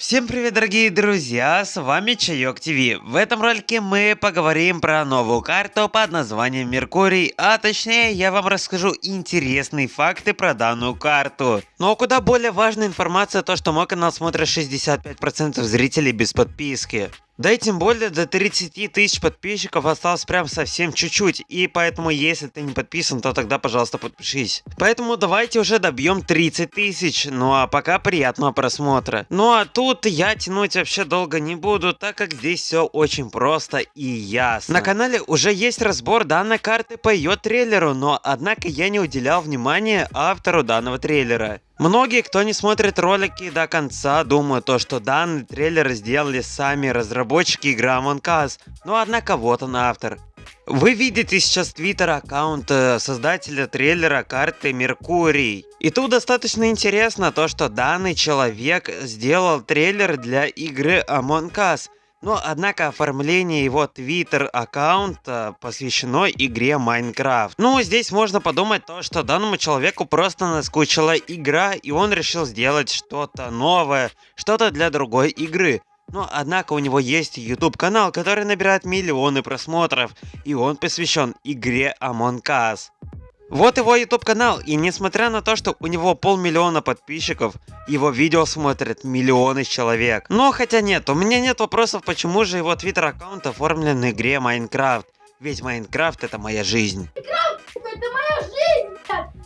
Всем привет, дорогие друзья, с вами Чайок ТВ. В этом ролике мы поговорим про новую карту под названием Меркурий, а точнее я вам расскажу интересные факты про данную карту. Но куда более важная информация то, что мой канал смотрит 65% зрителей без подписки. Да и тем более до 30 тысяч подписчиков осталось прям совсем чуть-чуть, и поэтому если ты не подписан, то тогда пожалуйста подпишись. Поэтому давайте уже добьем 30 тысяч, ну а пока приятного просмотра. Ну а тут я тянуть вообще долго не буду, так как здесь все очень просто и ясно. На канале уже есть разбор данной карты по ее трейлеру, но однако я не уделял внимания автору данного трейлера. Многие, кто не смотрит ролики до конца, думают то, что данный трейлер сделали сами разработчики игры Among Us, но однако вот он автор. Вы видите сейчас твиттер аккаунт создателя трейлера карты Меркурий. И тут достаточно интересно то, что данный человек сделал трейлер для игры Among Us. Но, однако, оформление его твиттер-аккаунта посвящено игре Майнкрафт. Ну, здесь можно подумать то, что данному человеку просто наскучила игра, и он решил сделать что-то новое, что-то для другой игры. Но, однако, у него есть YouTube канал, который набирает миллионы просмотров, и он посвящен игре Among Us. Вот его YouTube канал, и несмотря на то, что у него полмиллиона подписчиков, его видео смотрят миллионы человек. Но хотя нет, у меня нет вопросов, почему же его твиттер аккаунт оформлен в игре Майнкрафт. Ведь Майнкрафт это моя жизнь. Майнкрафт это моя жизнь!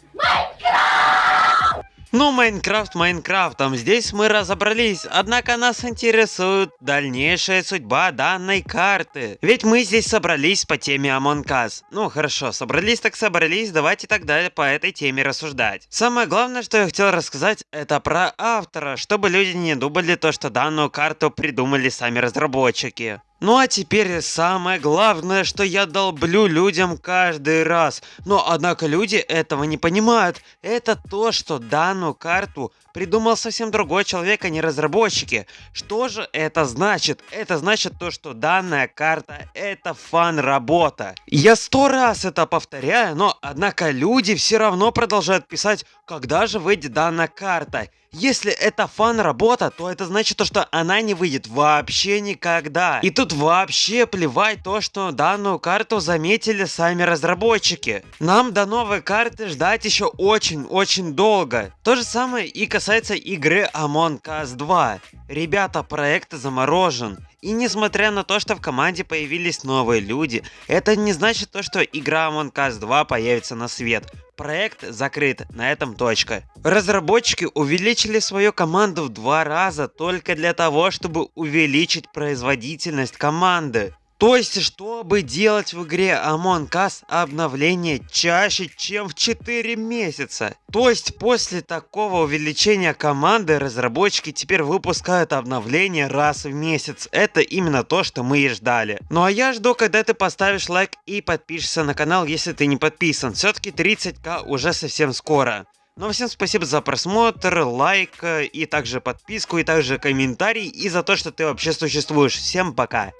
Ну, Майнкрафт Майнкрафтом, здесь мы разобрались, однако нас интересует дальнейшая судьба данной карты. Ведь мы здесь собрались по теме Among Us. Ну, хорошо, собрались так собрались, давайте тогда по этой теме рассуждать. Самое главное, что я хотел рассказать, это про автора, чтобы люди не думали то, что данную карту придумали сами разработчики. Ну а теперь самое главное, что я долблю людям каждый раз. Но однако люди этого не понимают. Это то, что данную карту придумал совсем другой человек, а не разработчики. Что же это значит? Это значит то, что данная карта это фан-работа. Я сто раз это повторяю, но однако люди все равно продолжают писать, когда же выйдет данная карта. Если это фан-работа, то это значит то, что она не выйдет вообще никогда. И тут вообще плевать то, что данную карту заметили сами разработчики. Нам до новой карты ждать еще очень-очень долго. То же самое и касается игры Among Us 2. Ребята, проект заморожен. И несмотря на то, что в команде появились новые люди, это не значит то, что игра Among Us 2 появится на свет. Проект закрыт, на этом точка. Разработчики увеличили свою команду в два раза только для того, чтобы увеличить производительность команды. То есть, чтобы делать в игре Among Us обновление чаще, чем в 4 месяца. То есть, после такого увеличения команды, разработчики теперь выпускают обновление раз в месяц. Это именно то, что мы и ждали. Ну а я жду, когда ты поставишь лайк и подпишешься на канал, если ты не подписан. Все-таки 30к уже совсем скоро. Ну всем спасибо за просмотр, лайк и также подписку, и также комментарий, и за то, что ты вообще существуешь. Всем пока!